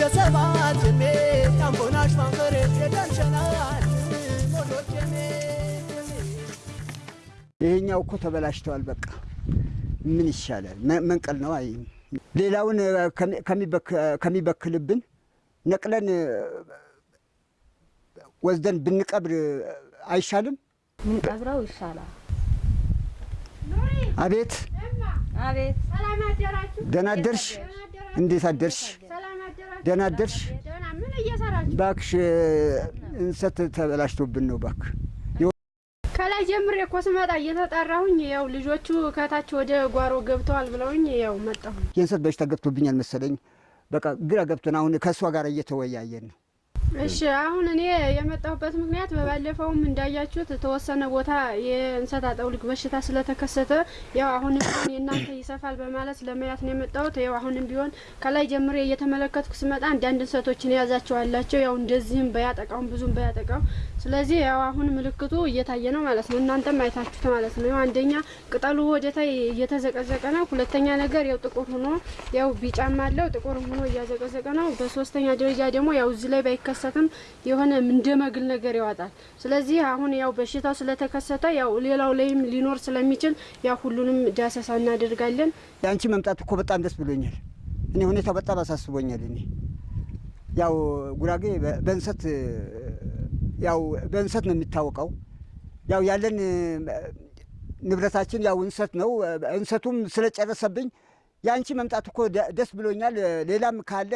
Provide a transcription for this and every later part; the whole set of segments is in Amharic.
የሰባት ሜ ይሄኛው እኮ ተበላሽተዋል። በቃ ምን ይሻላል? መንቀል ነው። አይ ሌላውን ከሚበክልብን ነቅለን ወስደን ብንቀብር አይሻልም? ምን ቀብረው ይሻላል። አቤት አቤት ሰላም አደራችሁ። ደህና አደርሽ? እንዴት አደርሽ? ደህና አደርሽ? ምን እየሰራችሁ? እባክሽ እ፣ እንሰት ተበላሽቶብን ነው እባክህ። ከላይ ጀምሬ እኮ ስመጣ እየተጠራሁኝ ያው ልጆቹ ከታች ወደ ጓሮ ገብተዋል ብለውኝ ያው መጣሁ። የእንሰት በሽታ ገብቶብኛል መሰለኝ። በቃ ግራ ገብቶን አሁን ከእሷ ጋር እየተወያየን ነው። እሺ አሁን እኔ የመጣሁበት ምክንያት በባለፈውም እንዳያችሁት የተወሰነ ቦታ የእንሰት አጠውልግ በሽታ ስለተከሰተ ያው አሁንም ቢሆን የእናንተ ይሰፋል በማለት ለመያት ነው የመጣሁት። ያው አሁንም ቢሆን ከላይ ጀምሬ እየተመለከትኩ ስመጣ አንዳንድ እንሰቶችን የያዛቸው አላቸው። ያው እንደዚህም በያጠቃውም ብዙም በያጠቃው ስለዚህ ያው አሁን ምልክቱ እየታየ ነው ማለት ነው። እናንተም አይታችሁት ማለት ነው። አንደኛ ቅጠሉ ወደታይ እየተዘቀዘቀ ነው። ሁለተኛ ነገር ያው ጥቁር ሆኖ ያው ቢጫም አለው ጥቁር ሆኖ እያዘቀዘቀ ነው። በሶስተኛ ደረጃ ደግሞ ያው እዚህ ላይ ባይከሰትም የሆነ እንደ መግል ነገር ያወጣል። ስለዚህ አሁን ያው በሽታው ስለተከሰተ ያው ሌላው ላይም ሊኖር ስለሚችል ያው ሁሉንም ዳሰሳ እናደርጋለን። የአንቺ መምጣት እኮ በጣም ደስ ብሎኛል። እኔ ሁኔታው በጣም አሳስቦኛል። እኔ ያው ጉራጌ በእንሰት ያው በእንሰት ነው የሚታወቀው። ያው ያለን ንብረታችን ያው እንሰት ነው። እንሰቱም ስለጨረሰብኝ የአንቺ መምጣት እኮ ደስ ብሎኛል። ሌላም ካለ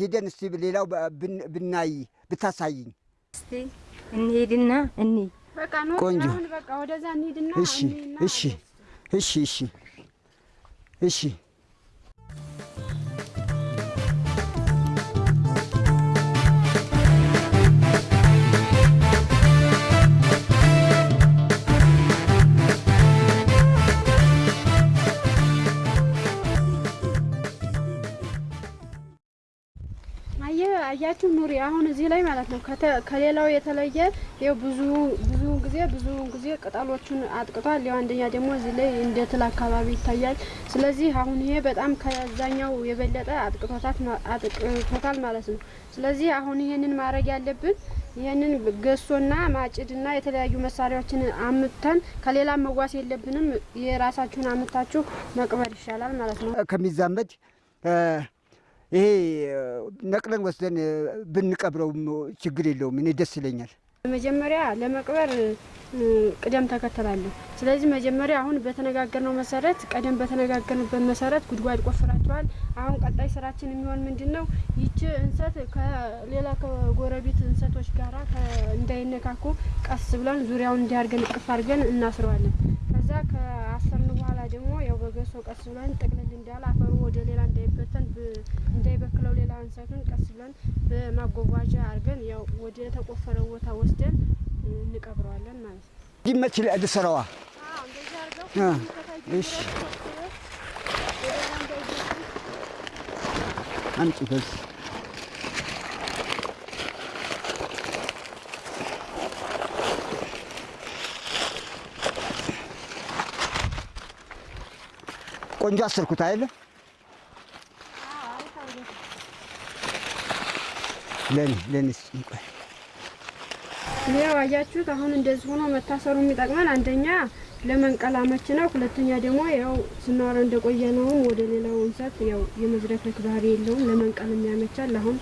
ሂደን እስቲ ሌላው ብናይ ብታሳይኝ። እስቲ እንሂድና እኒ ቆንጆ። አሁን በቃ ወደዛ እንሂድና እሺ እሺ እሺ እሺ እሺ አያችሁ ኑሪ አሁን እዚህ ላይ ማለት ነው ከሌላው የተለየ ይኸው ብዙ ብዙ ጊዜ ብዙ ጊዜ ቅጠሎቹን አጥቅቷል። ያው አንደኛ ደግሞ እዚህ ላይ እንደ ትል አካባቢ ይታያል። ስለዚህ አሁን ይሄ በጣም ከዛኛው የበለጠ አጥቅቶታል ማለት ነው። ስለዚህ አሁን ይሄንን ማድረግ ያለብን ይህንን ገሶና ማጭድና የተለያዩ መሳሪያዎችን አምተን ከሌላ መዋስ የለብንም። የራሳችሁን አምታችሁ መቅበር ይሻላል ማለት ነው። ከሚዛመድ ይሄ ነቅለን ወስደን እ፣ ብንቀብረውም ችግር የለውም። እኔ ደስ ይለኛል። መጀመሪያ ለመቅበር ቅደም ተከተል አለው። ስለዚህ መጀመሪያ አሁን በተነጋገርነው መሰረት ቀደም በተነጋገርንበት መሰረት ጉድጓድ ቆፍራቸዋል። አሁን ቀጣይ ስራችን የሚሆን ምንድን ነው? ይቺ እንሰት ከሌላ ከጎረቤት እንሰቶች ጋራ እንዳይነካኩ ቀስ ብለን ዙሪያውን እንዲያርገን ቅፍ አድርገን እናስረዋለን። ከዛ ከአሰርን በኋላ ደግሞ ያው በገሶ ቀስ ብለን ጥቅልል እንዳለ አፈሩ ወደ ሌላ እንዳይበተን ብ- እንዳይበክለው ሌላ እንሰቱን ቀስ ብለን በማጓጓዣ አድርገን ያው ወደ ተቆፈረው ቦታ ወስደን እንቀብረዋለን ማለት ነው። እንዲመች ከታች ጀምሮ እሺ። በዚህ ቆንጆ አሰርኩት አይደለ? ለኔ ለኔ ቆይ ያው አያችሁት። አሁን እንደዚህ ሆኖ መታሰሩ የሚጠቅመን አንደኛ ለመንቀል አመች ነው። ሁለተኛ ደግሞ ያው ስናወራ እንደቆየ ነውም ወደ ሌላው እንሰት ያው የመዝረክረክ ባህሪ የለውም። ለመንቀል የሚያመቻል። አሁን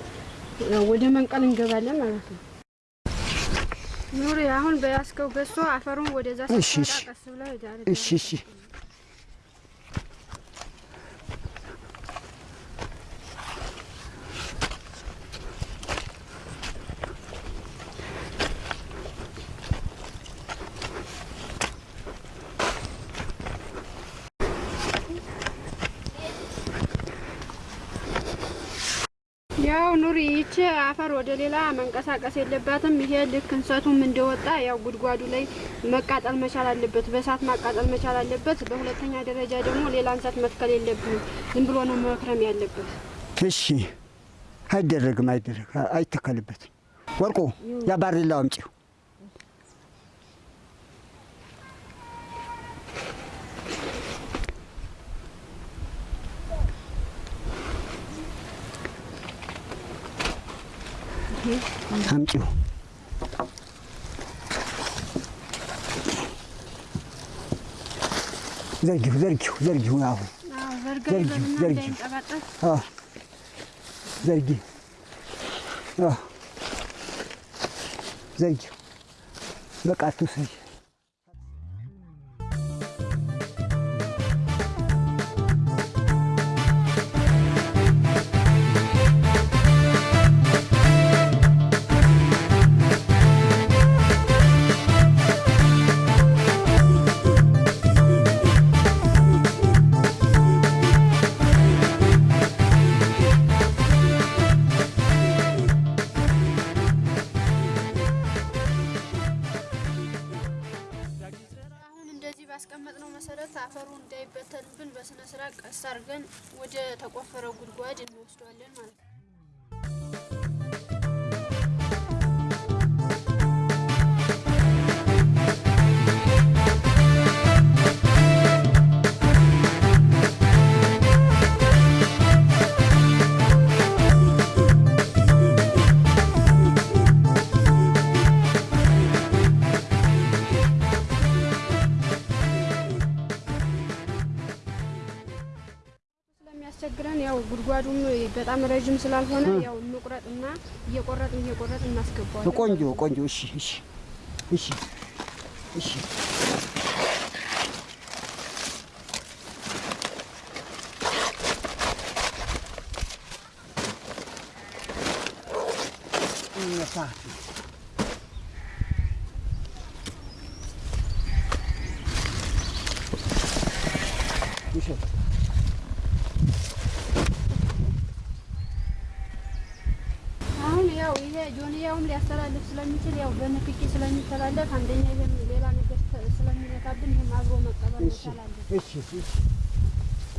ያው ወደ መንቀል እንገባለን ማለት ነው። ኑሪ አሁን በያዝከው ገሶ አፈሩን ወደዛ ቀስ ዳር እሺ እሺ ያው ኑሪ ይቺ አፈር ወደ ሌላ መንቀሳቀስ የለባትም። ይሄ ልክ እንሰቱም እንደወጣ ያው ጉድጓዱ ላይ መቃጠል መቻል አለበት፣ በእሳት ማቃጠል መቻል አለበት። በሁለተኛ ደረጃ ደግሞ ሌላ እንሰት መትከል የለብንም። ዝም ብሎ ነው መክረም ያለበት። እሺ አይደረግም፣ አይደረግ አይተከልበትም። ወርቁ ያ ባሬላው አምጪው። አምጪው። ዘርጋ ዘርጊው፣ ይበልና ዘርጊው። እንዳይንጠባጠብ አዎ። ዘርጊ አዎ። ዘርጊው። በቃ አትውሰጂ። መሰረት አፈሩ እንዳይበተንብን በስነ ስርዓት ቀስ አድርገን ወደ ተቆፈረው ጉድጓድ እንወስደዋለን ማለት ነው። በጣም ረዥም ስላልሆነ ያው እንቁረጥና እየቆረጥን እየቆረጥን እናስገባዋለን። ቆንጆ ቆንጆ። እሺ እሺ እሺ እሺ እነሳ ውሸት አሁን ያው ይሄ ጆንያውም ሊያስተላልፍ ስለሚችል ያው በንክኪ ስለሚተላለፍ አንደኛ ይሄም ሌላ ነገር ስለሚነካብን ይሄም አብሮ መቻል አለብን። እሺ እሺ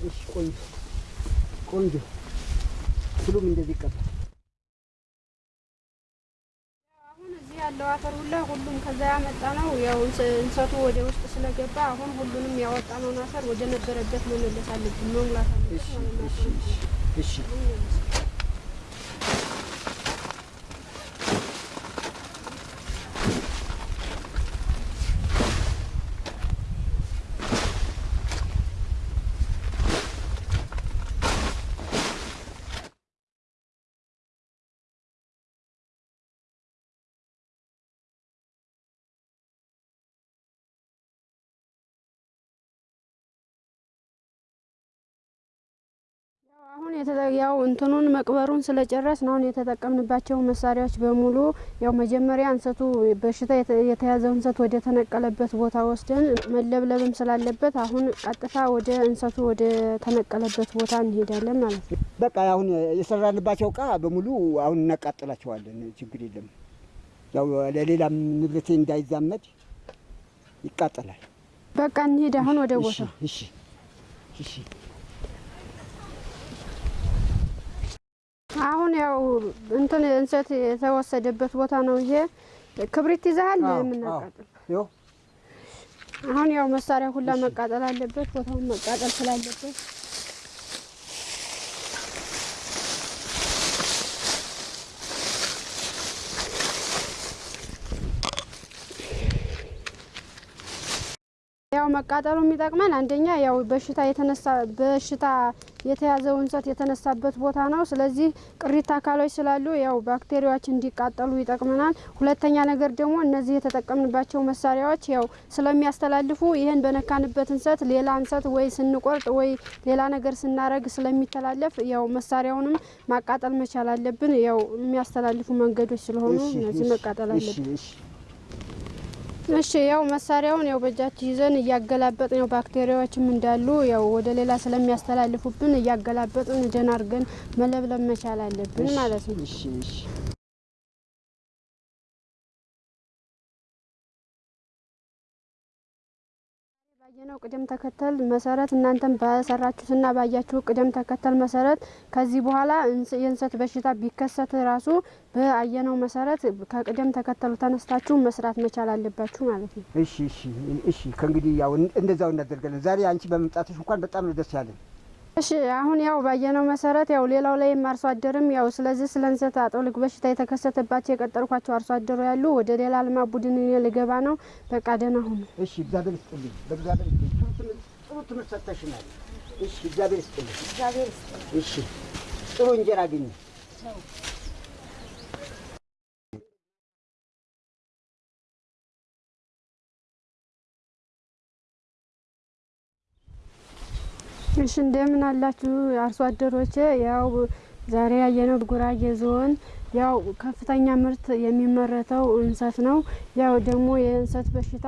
እሺ ቆንጆ ቆንጆ ሁሉም እንደዚህ ይቀባል። አሁን እዚህ ያለው አፈር ሁላ ሁሉም ከዛ ያመጣ ነው። ያው እንሰቱ ወደ ውስጥ ስለገባ አሁን ሁሉንም ያወጣነውን አፈር ወደ ነበረበት መመለስ አለብን፣ መሙላት አለብን እሺ እሺ አሁን ያው እንትኑን መቅበሩን ስለጨረስን አሁን የተጠቀምንባቸው መሳሪያዎች በሙሉ ያው መጀመሪያ እንሰቱ በሽታ የተ- የተያዘው እንሰት ወደ ተነቀለበት ቦታ ወስደን መለብለብም ስላለበት አሁን ቀጥታ ወደ እንሰቱ ወደ ተነቀለበት ቦታ እንሄዳለን ማለት ነው። በቃ አሁን የሰራንባቸው እቃ በሙሉ አሁን እናቃጥላቸዋለን። ችግር የለም። ያው ለሌላም ንብረቴ እንዳይዛመድ ይቃጠላል። በቃ እንሄድ አሁን ወደ እሺ ቦታው። እሺ እሺ አሁን ያው እንትን እንሰት የተወሰደበት ቦታ ነው ይሄ። ክብሪት ይዘሃል? የምናቃጥል አሁን ያው መሳሪያ ሁላ መቃጠል አለበት፣ ቦታውን መቃጠል ስላለበት። ያው መቃጠሉ የሚጠቅመን አንደኛ ያው በሽታ የተነሳ በሽታ የተያዘው እንሰት የተነሳበት ቦታ ነው። ስለዚህ ቅሪት አካሎች ስላሉ ያው ባክቴሪያዎች እንዲቃጠሉ ይጠቅመናል። ሁለተኛ ነገር ደግሞ እነዚህ የተጠቀምንባቸው መሳሪያዎች ያው ስለሚያስተላልፉ ይህን በነካንበት እንሰት ሌላ እንሰት ወይ ስንቆርጥ ወይ ሌላ ነገር ስናረግ ስለሚተላለፍ ያው መሳሪያውንም ማቃጠል መቻል አለብን። ያው የሚያስተላልፉ መንገዶች ስለሆኑ እነዚህ መቃጠል አለብን። እሺ ያው መሳሪያውን ያው በእጃችን ይዘን እያገላበጥን ያው ባክቴሪያዎችም እንዳሉ ያው ወደ ሌላ ስለሚያስተላልፉብን እያገላበጥን ደህና አድርገን መለብለብ መቻል አለብን ማለት ነው። ባየነው ቅደም ተከተል መሰረት እናንተም በሰራችሁትና ባያችሁ ቅደም ተከተል መሰረት ከዚህ በኋላ የእንሰት በሽታ ቢከሰት ራሱ በአየነው መሰረት ከቅደም ተከተሉ ተነስታችሁ መስራት መቻል አለባችሁ ማለት ነው። እሺ እሺ እሺ ከእንግዲህ ያው እን- እንደዛው እናደርጋለን። ዛሬ አንቺ በመምጣትሽ እንኳን በጣም ደስ ያለን። እሺ አሁን ያው ባየነው መሰረት ያው ሌላው ላይም አርሶ አደርም ያው ስለዚህ ስለ እንሰት አጠውልግ በሽታ የተከሰተባቸው የቀጠርኳቸው አርሶ አደሩ ያሉ ወደ ሌላ ልማት ቡድን እኔ ልገባ ነው። በቃ ደህና ሁኑ። እሺ እግዚአብሔር ይስጥልኝ። በእግዚአብሔር ይስጥልኝ። ጥሩ ትምህርት- ጥሩ ትምህርት ሰጥተሽናል። እሺ እግዚአብሔር ይስጥልኝ። እግዚአብሔር ይስጥ። እሺ ጥሩ እንጀራ አግኝ። እሺ እንደምን አላችሁ አርሶ አደሮቼ? ያው ዛሬ ያየነው ጉራጌ ዞን ያው ከፍተኛ ምርት የሚመረተው እንሰት ነው። ያው ደግሞ የእንሰት በሽታ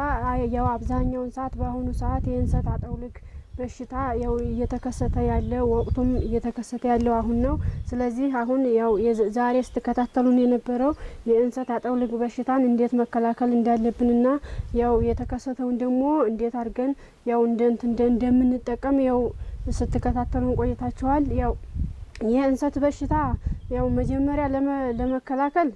ያው አብዛኛውን ሰዓት በአሁኑ ሰዓት የእንሰት አጠውልግ በሽታ ያው እየተከሰተ ያለ ወቅቱም እየተከሰተ ያለው አሁን ነው። ስለዚህ አሁን ያው ዛሬ ስትከታተሉን የነበረው የእንሰት አጠውልግ በሽታን እንዴት መከላከል እንዳለብንና ያው የተከሰተውን ደግሞ እንዴት አድርገን ያው እንደ እንትን እንደ- እንደምንጠቀም ያው ስትከታተሉን ቆይታችኋል። ያው የእንሰት በሽታ ያው መጀመሪያ ለመ- ለመከላከል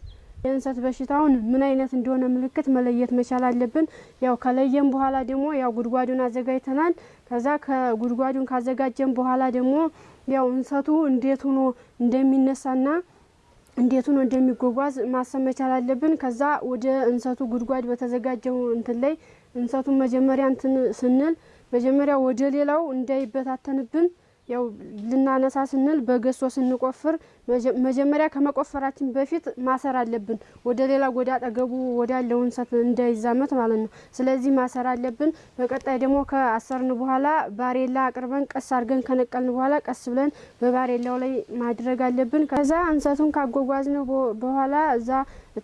የእንሰት በሽታውን ምን አይነት እንደሆነ ምልክት መለየት መቻል አለብን። ያው ከለየም በኋላ ደግሞ ያው ጉድጓዱን አዘጋጅተናል። ከዛ ከጉድጓዱን ካዘጋጀን በኋላ ደግሞ ያው እንሰቱ እንዴት ሆኖ እንደሚነሳና እንዴት ሆኖ እንደሚጓጓዝ ማሰብ መቻል አለብን። ከዛ ወደ እንሰቱ ጉድጓድ በተዘጋጀው እንትን ላይ እንሰቱን መጀመሪያ እንትን ስንል መጀመሪያ ወደ ሌላው እንዳይበታተንብን ያው ልናነሳ ስንል በገሶ ስንቆፍር መጀ- መጀመሪያ ከመቆፈራችን በፊት ማሰር አለብን። ወደ ሌላ ወደ አጠገቡ ወዳለው እንሰት እንዳይዛመት ማለት ነው። ስለዚህ ማሰር አለብን። በቀጣይ ደግሞ ከአሰርን በኋላ ባሬላ አቅርበን ቀስ አድርገን ከነቀልን በኋላ ቀስ ብለን በባሬላው ላይ ማድረግ አለብን። ከዛ እንሰቱን ካጓጓዝን በኋላ እዛ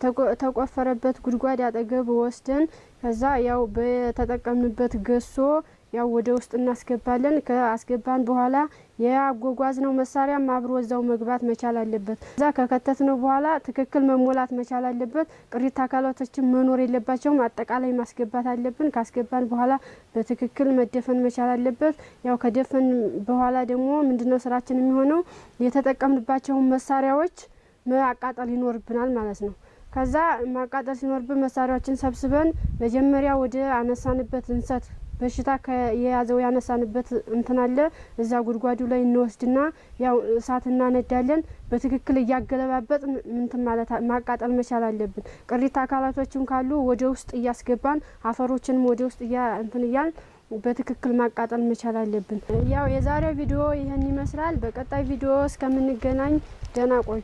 ተቆ- ተቆፈረበት ጉድጓድ አጠገብ ወስደን ከዛ ያው በተጠቀምንበት ገሶ ያው ወደ ውስጥ እናስገባለን። ከአስገባን በኋላ የአጓጓዝነው መሳሪያም አብሮ እዛው መግባት መቻል አለበት። እዛ ከከተትነው በኋላ ትክክል መሞላት መቻል አለበት። ቅሪት አካላቶችን መኖር የለባቸውም። አጠቃላይ ማስገባት አለብን። ካስገባን በኋላ በትክክል መደፈን መቻል አለበት። ያው ከደፈን በኋላ ደግሞ ምንድነው ስራችን የሚሆነው የተጠቀምንባቸውን መሳሪያዎች ማቃጠል ይኖርብናል ማለት ነው። ከዛ ማቃጠል ሲኖርብን መሳሪያዎችን ሰብስበን መጀመሪያ ወደ አነሳንበት እንሰት በሽታ የያዘው ያነሳንበት እንትን አለ እዛ ጉድጓዱ ላይ እንወስድና ያው እሳት እናነዳለን። በትክክል እያገለባበጥ ምንትን ማለት ማቃጠል መቻል አለብን። ቅሪት አካላቶችም ካሉ ወደ ውስጥ እያስገባን አፈሮችንም ወደ ውስጥ እያ እንትን እያል በትክክል ማቃጠል መቻል አለብን። ያው የዛሬው ቪዲዮ ይህን ይመስላል። በቀጣይ ቪዲዮ እስከምንገናኝ ደህና ቆዩ።